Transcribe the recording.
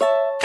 you